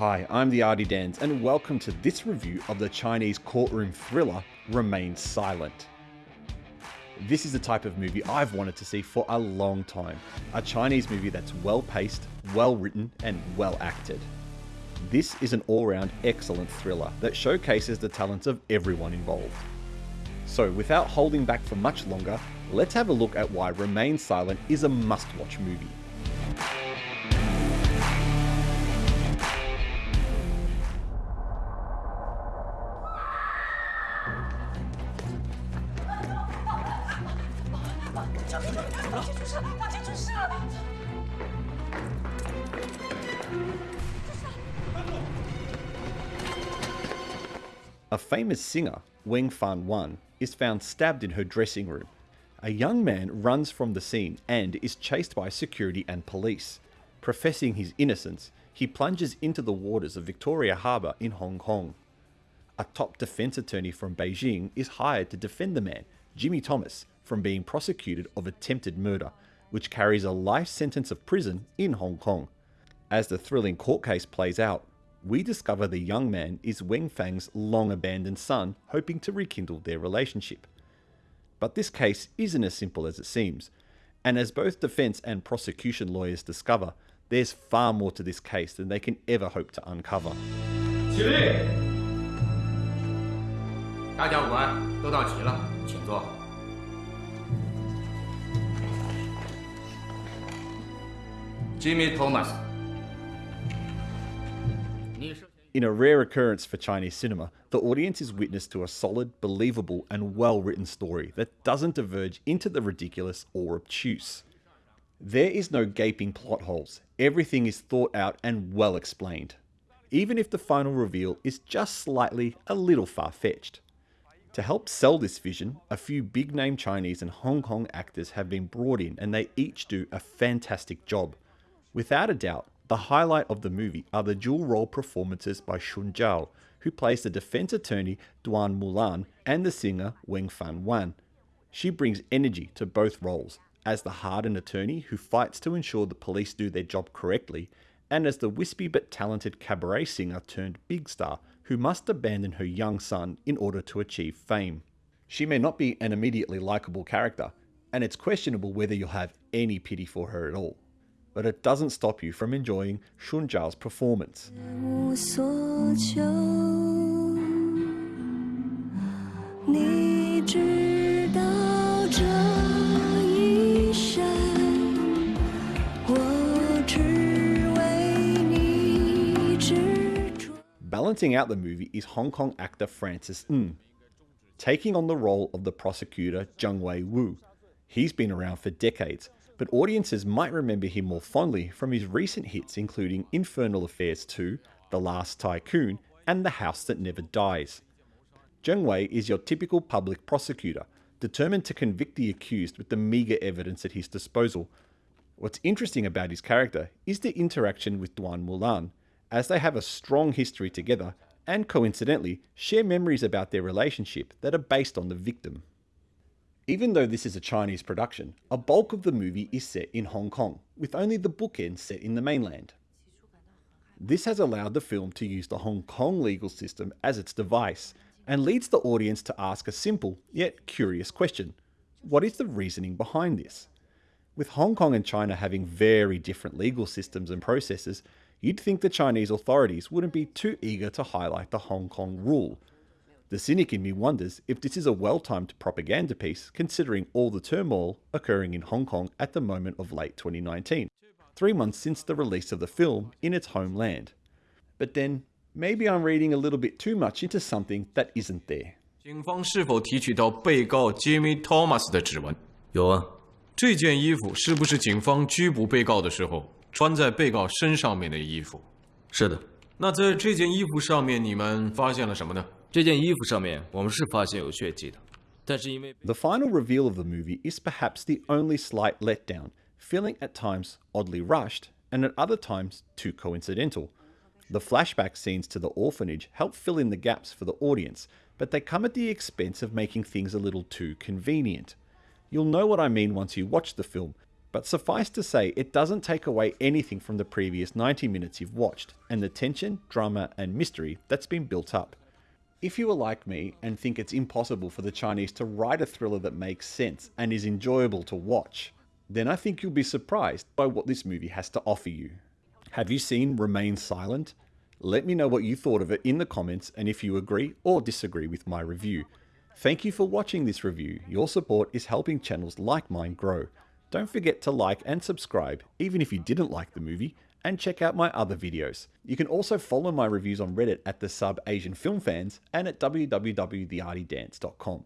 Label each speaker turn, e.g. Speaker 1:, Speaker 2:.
Speaker 1: Hi, I'm the Artie Dans, and welcome to this review of the Chinese courtroom thriller Remain Silent. This is the type of movie I've wanted to see for a long time. A Chinese movie that's well paced, well written, and well acted. This is an all round excellent thriller that showcases the talents of everyone involved. So, without holding back for much longer, let's have a look at why Remain Silent is a must watch movie. A famous singer, Wang Fan Wan, is found stabbed in her dressing room. A young man runs from the scene and is chased by security and police. Professing his innocence, he plunges into the waters of Victoria Harbour in Hong Kong. A top defense attorney from Beijing is hired to defend the man, Jimmy Thomas, from being prosecuted of attempted murder, which carries a life sentence of prison in Hong Kong. As the thrilling court case plays out, we discover the young man is Weng Fang's long abandoned son, hoping to rekindle their relationship. But this case isn't as simple as it seems, and as both defense and prosecution lawyers discover, there's far more to this case than they can ever hope to uncover.
Speaker 2: 起立！大家午安，都到齐了，请坐。 Jimmy
Speaker 1: Thomas，In a rare occurrence for Chinese cinema, the audience is witness to a solid, believable, and well written story that doesn't diverge into the ridiculous or obtuse. There is no gaping plot holes, everything is thought out and well explained, even if the final reveal is just slightly a little far fetched. To help sell this vision, a few big name Chinese and Hong Kong actors have been brought in and they each do a fantastic job. Without a doubt, the highlight of the movie are the dual role performances by Xun Zhou, who plays the defense attorney Duan Mulan and the singer Weng Fan Wan. She brings energy to both roles, as the hardened attorney who fights to ensure the police do their job correctly, and as the wispy but talented cabaret singer turned big star who must abandon her young son in order to achieve fame. She may not be an immediately likable character, and it's questionable whether you'll have any pity for her at all but it doesn't stop you from enjoying Xun Zhou's performance. Balancing out the movie is Hong Kong actor Francis Ng, taking on the role of the prosecutor Zheng Wei Wu. He's been around for decades but audiences might remember him more fondly from his recent hits including Infernal Affairs 2, The Last Tycoon, and The House That Never Dies. Zheng Wei is your typical public prosecutor, determined to convict the accused with the meagre evidence at his disposal. What's interesting about his character is the interaction with Duan Mulan, as they have a strong history together and coincidentally share memories about their relationship that are based on the victim. Even though this is a Chinese production, a bulk of the movie is set in Hong Kong, with only the bookends set in the mainland. This has allowed the film to use the Hong Kong legal system as its device, and leads the audience to ask a simple yet curious question What is the reasoning behind this? With Hong Kong and China having very different legal systems and processes, you'd think the Chinese authorities wouldn't be too eager to highlight the Hong Kong rule. The cynic in me wonders if this is a well timed propaganda piece considering all the turmoil occurring in Hong Kong at the moment of late 2019, three months since the release of the film in its homeland. But then, maybe I'm reading a little bit too much into something that isn't there.
Speaker 3: 警方是否提取到被告 Jimmy Thomas 的指纹？
Speaker 4: 有啊，
Speaker 3: 这件衣服是不是警方拘捕被告的时候穿在被告身上面的衣服？
Speaker 4: 是的，
Speaker 3: 那在这件衣服上面，你们发现了什么呢？
Speaker 4: 这件衣服上面我们是发现有血迹的，但是因为
Speaker 1: The final reveal of the movie is perhaps the only slight letdown, feeling at times oddly rushed and at other times too coincidental. The flashback scenes to the orphanage help fill in the gaps for the audience, but they come at the expense of making things a little too convenient. You'll know what I mean once you watch the film, But suffice to say, it doesn't take away anything from the previous 90 minutes you've watched, and the tension, drama, and mystery that's been built up. If you are like me and think it's impossible for the Chinese to write a thriller that makes sense and is enjoyable to watch, then I think you'll be surprised by what this movie has to offer you. Have you seen Remain Silent? Let me know what you thought of it in the comments and if you agree or disagree with my review. Thank you for watching this review. Your support is helping channels like mine grow. Don't forget to like and subscribe, even if you didn't like the movie, and check out my other videos. You can also follow my reviews on Reddit at the sub Asian Film Fans and at www.theartydance.com.